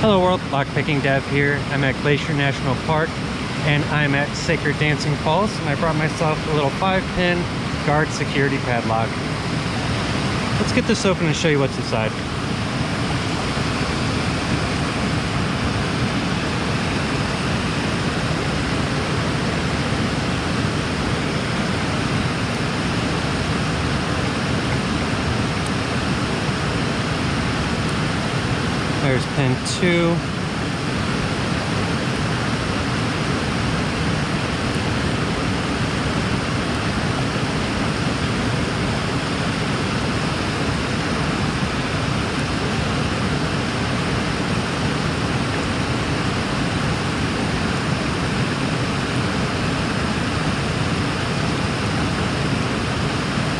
Hello world, Lockpicking Dev here. I'm at Glacier National Park and I'm at Sacred Dancing Falls and I brought myself a little 5-pin guard security padlock. Let's get this open and show you what's inside. There's pin two.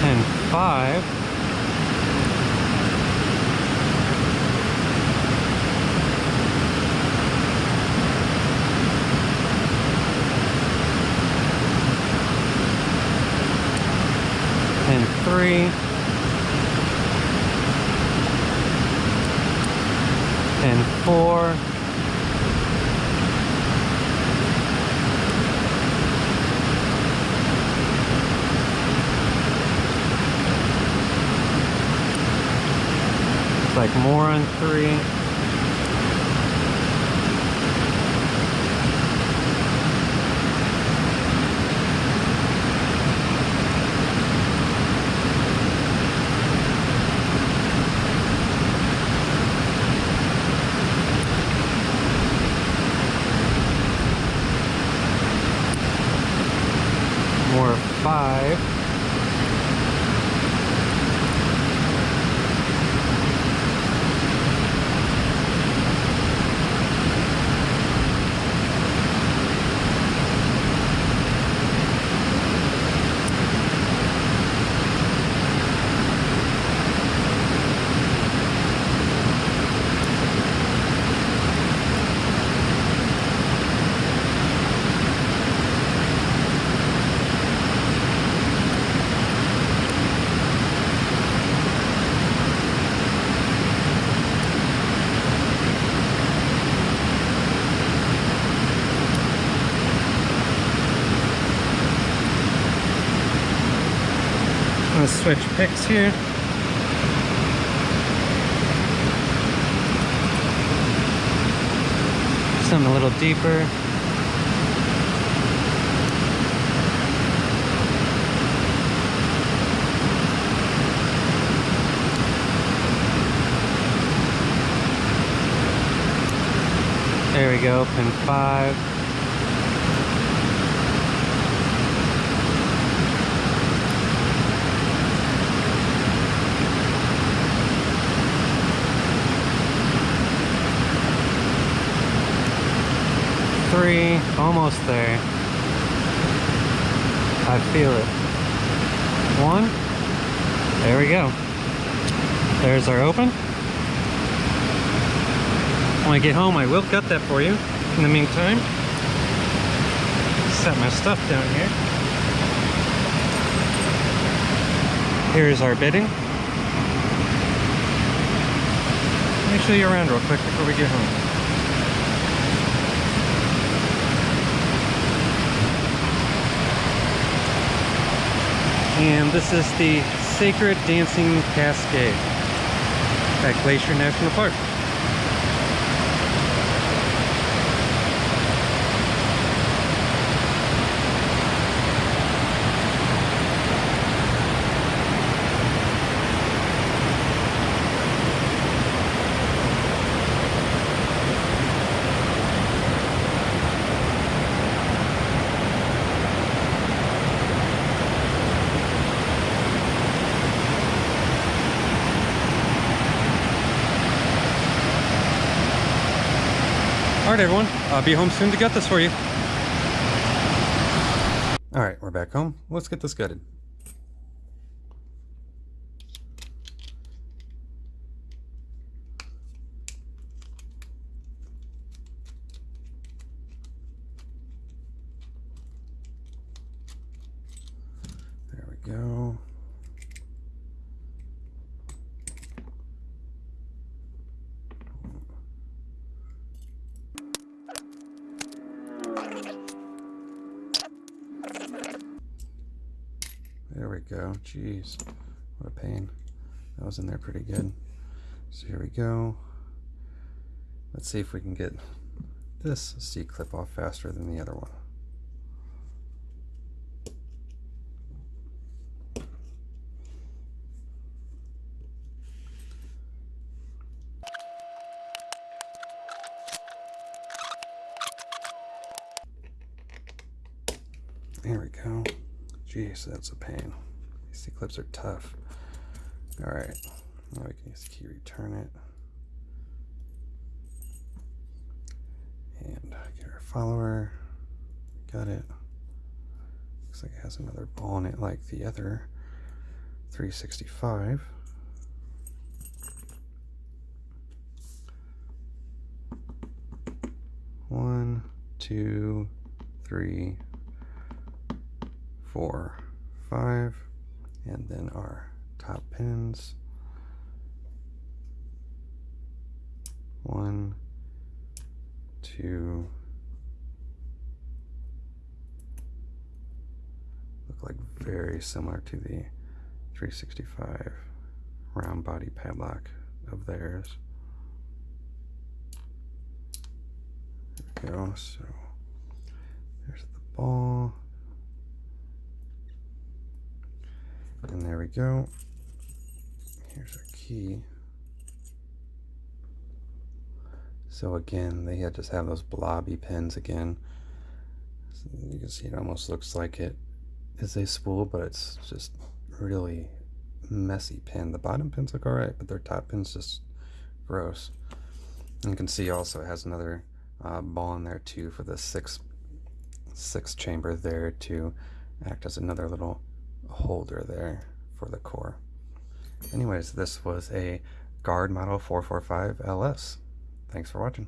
Pin five. Three. Pin four. Looks like more on three. More five. I'm gonna switch picks here. Something a little deeper. There we go, pin five. three, almost there. I feel it. One, there we go. There's our open. When I get home, I will cut that for you. In the meantime, set my stuff down here. Here's our bidding. Let me show you around real quick before we get home. And this is the Sacred Dancing Cascade at Glacier National Park. All right, everyone. I'll be home soon to get this for you. All right, we're back home. Let's get this gutted. There we go. Go. Jeez, what a pain. That was in there pretty good. So here we go. Let's see if we can get this C-clip off faster than the other one. There we go. Jeez, that's a pain. These C-clips are tough. All right, now we can use key return it. And get our follower. Got it. Looks like it has another ball in it like the other 365. One, two, three, four, five, and then our top pins. One, two, look like very similar to the 365 round body padlock of theirs. There we go. So there's the ball. And there we go. Here's our key. So again, they just have those blobby pins again. So you can see it almost looks like it is a spool, but it's just really messy pin. The bottom pins look alright, but their top pin's just gross. And you can see also it has another uh, ball in there too for the six six chamber there to act as another little holder there for the core. Anyways, this was a Guard Model 445 LS. Thanks for watching.